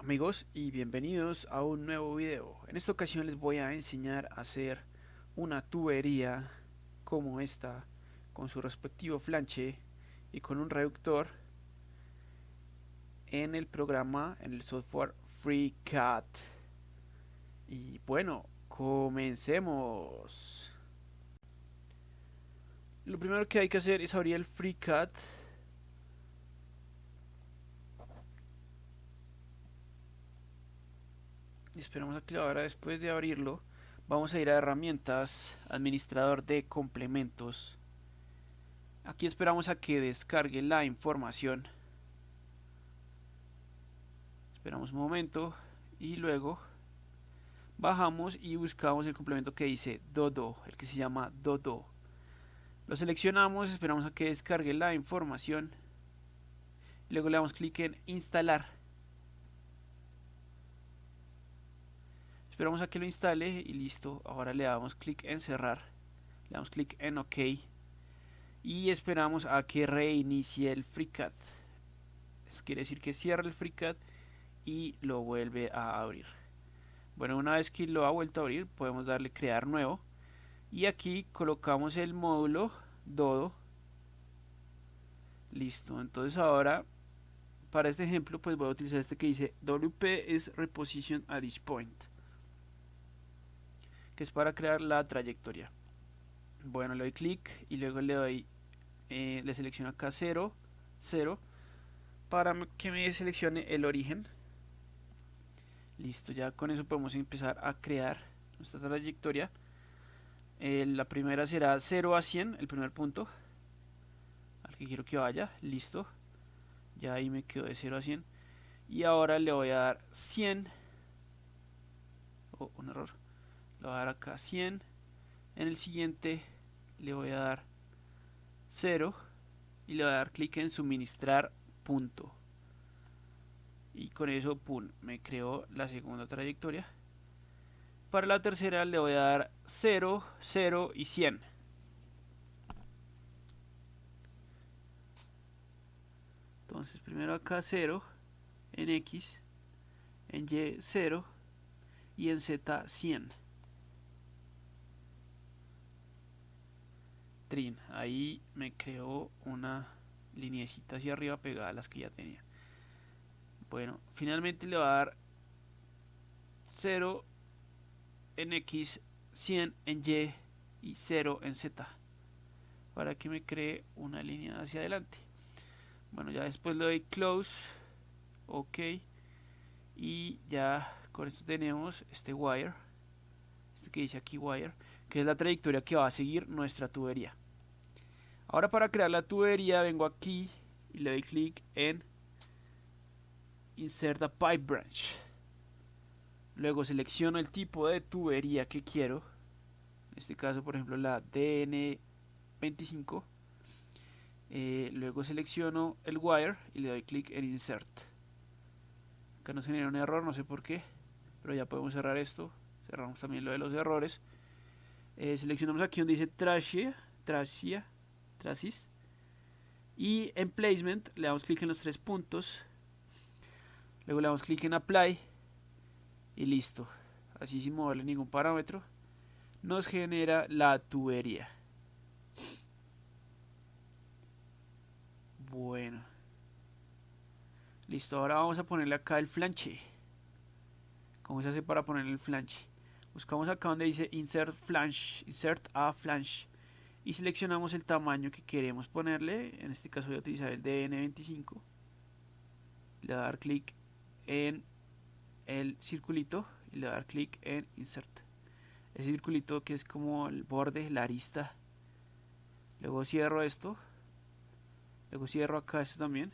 amigos y bienvenidos a un nuevo video. En esta ocasión les voy a enseñar a hacer una tubería como esta con su respectivo flanche y con un reductor en el programa, en el software FreeCAD. Y bueno, comencemos. Lo primero que hay que hacer es abrir el FreeCAD esperamos a que lo abra después de abrirlo vamos a ir a herramientas administrador de complementos aquí esperamos a que descargue la información esperamos un momento y luego bajamos y buscamos el complemento que dice Dodo, el que se llama Dodo. Lo seleccionamos, esperamos a que descargue la información. Luego le damos clic en instalar. Esperamos a que lo instale y listo. Ahora le damos clic en cerrar. Le damos clic en OK. Y esperamos a que reinicie el FreeCAD. Eso quiere decir que cierra el FreeCAD y lo vuelve a abrir. Bueno, una vez que lo ha vuelto a abrir, podemos darle crear nuevo. Y aquí colocamos el módulo Dodo. Listo, entonces ahora para este ejemplo pues voy a utilizar este que dice WP is reposition at this point que es para crear la trayectoria. Bueno, le doy clic y luego le doy, eh, le selecciono acá 0, 0, para que me seleccione el origen. Listo, ya con eso podemos empezar a crear nuestra trayectoria. Eh, la primera será 0 a 100, el primer punto al que quiero que vaya. Listo, ya ahí me quedo de 0 a 100. Y ahora le voy a dar 100. Oh, un error le voy a dar acá 100 en el siguiente le voy a dar 0 y le voy a dar clic en suministrar punto. Y con eso pum, me creó la segunda trayectoria. Para la tercera le voy a dar 0, 0 y 100 entonces primero acá 0 en X en Y 0 y en Z 100 ahí me creó una lineecita hacia arriba pegada a las que ya tenía. Bueno finalmente le va a dar 0 en X 100 en Y y 0 en Z para que me cree una línea hacia adelante. Bueno ya después le doy close ok y ya con esto tenemos este wire que dice aquí wire que es la trayectoria que va a seguir nuestra tubería Ahora para crear la tubería vengo aquí y le doy clic en Insert a Pipe Branch. Luego selecciono el tipo de tubería que quiero. En este caso, por ejemplo, la DN25. Eh, luego selecciono el wire y le doy clic en Insert. Acá nos genera un error, no sé por qué. Pero ya podemos cerrar esto. Cerramos también lo de los errores. Eh, seleccionamos aquí donde dice Trashia. Trashia trasis y en placement le damos clic en los tres puntos luego le damos clic en apply y listo así sin moverle ningún parámetro nos genera la tubería bueno listo ahora vamos a ponerle acá el flanche ¿cómo se hace para poner el flanche? Buscamos acá donde dice insert flange insert a flange y seleccionamos el tamaño que queremos ponerle. En este caso voy a utilizar el DN25 le voy a dar clic en el circulito y le voy a dar clic en insert. El circulito que es como el borde, la arista. Luego cierro esto. Luego cierro acá esto también.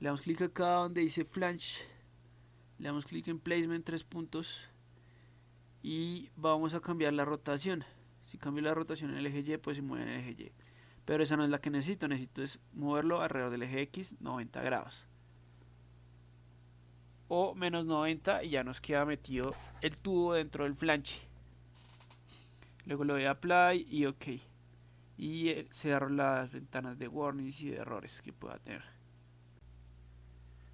Le damos clic acá donde dice flange. Le damos clic en placement tres puntos y vamos a cambiar la rotación si cambio la rotación en el eje Y, pues se mueve en el eje Y. Pero esa no es la que necesito, necesito es moverlo alrededor del eje X 90 grados. O menos 90 y ya nos queda metido el tubo dentro del flanche. Luego le doy a apply y ok. Y eh, cierro las ventanas de warnings y de errores que pueda tener.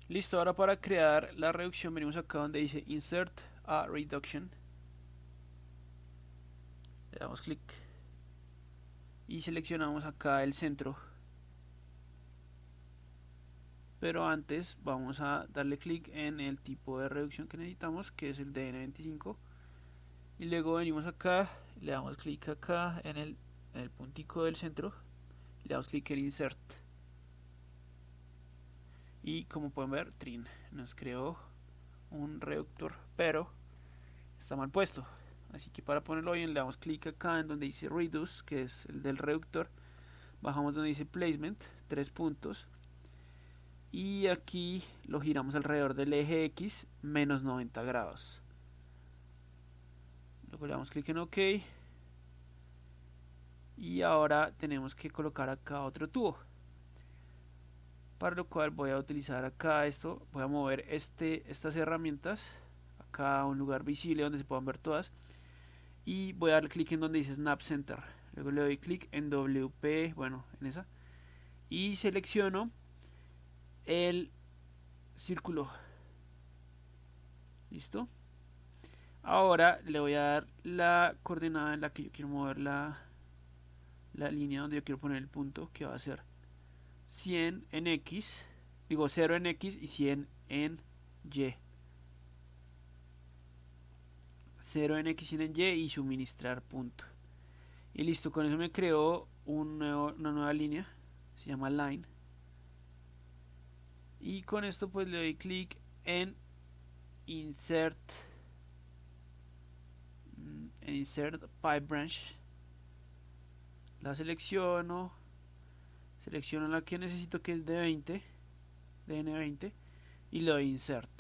Listo, ahora para crear la reducción venimos acá donde dice Insert a Reduction. Le damos clic y seleccionamos acá el centro. Pero antes vamos a darle clic en el tipo de reducción que necesitamos, que es el DN25. Y luego venimos acá, le damos clic acá en el, en el puntico del centro, le damos clic en Insert y como pueden ver trin nos creó un reductor pero está mal puesto así que para ponerlo bien le damos clic acá en donde dice reduce que es el del reductor. Bajamos donde dice placement tres puntos. Y aquí lo giramos alrededor del eje X menos 90 grados. Luego le damos clic en OK. Y ahora tenemos que colocar acá otro tubo. Para lo cual voy a utilizar acá esto, voy a mover este, estas herramientas acá a un lugar visible donde se puedan ver todas y voy a dar clic en donde dice Snap Center. Luego le doy clic en WP, bueno, en esa y selecciono el círculo. Listo ahora le voy a dar la coordenada en la que yo quiero mover la, la línea donde yo quiero poner el punto que va a ser 100 en X, digo 0 en X y 100 en Y. 0 en X y 100 en Y y suministrar punto. Y listo, con eso me creó un una nueva línea, se llama line. Y con esto pues le doy clic en insert mm, en insert pipe branch la selecciono selecciono la que necesito que es de 20 DN20 y le doy insert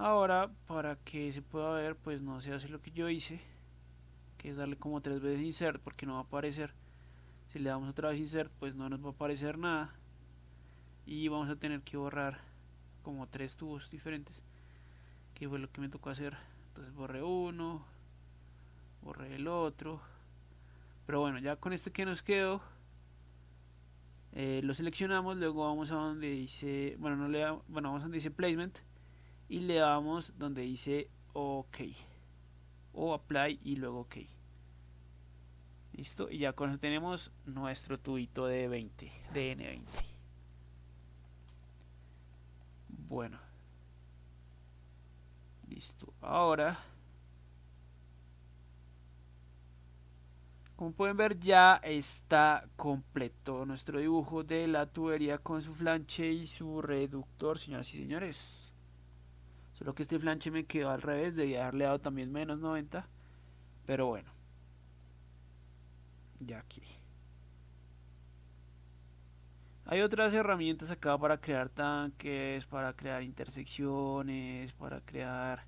ahora para que se pueda ver pues no se hace lo que yo hice que es darle como tres veces insert porque no va a aparecer. Si le damos otra vez insert pues no nos va a aparecer nada. Y vamos a tener que borrar como tres tubos diferentes que fue lo que me tocó hacer. Entonces borré uno borré el otro. Pero bueno, ya con este que nos quedó, eh, lo seleccionamos, luego vamos a donde dice, bueno, no le bueno, vamos a donde dice placement y le damos donde dice OK o apply y luego OK. Listo, y ya con tenemos nuestro tubito de 20, de N20. Bueno. Listo. Ahora Como pueden ver ya está completo nuestro dibujo de la tubería con su flanche y su reductor, señoras y señores. Solo que este flanche me quedó al revés, debía haberle dado también menos 90. Pero bueno. Ya aquí. Hay otras herramientas acá para crear tanques, para crear intersecciones, para crear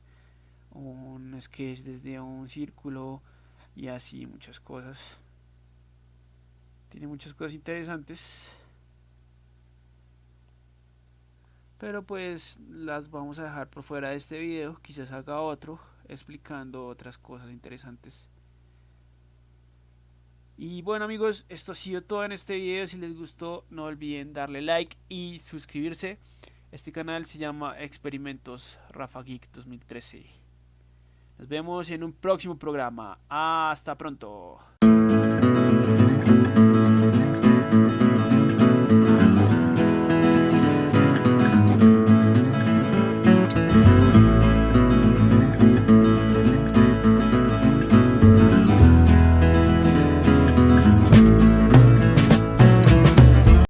un sketch desde un círculo y así muchas cosas tiene muchas cosas interesantes pero pues las vamos a dejar por fuera de este video. Quizás haga otro explicando otras cosas interesantes. Y bueno amigos esto ha sido todo en este video. Si les gustó no olviden darle like y suscribirse. Este canal se llama experimentos Rafa Geek 2013 nos vemos en un próximo programa. Hasta pronto.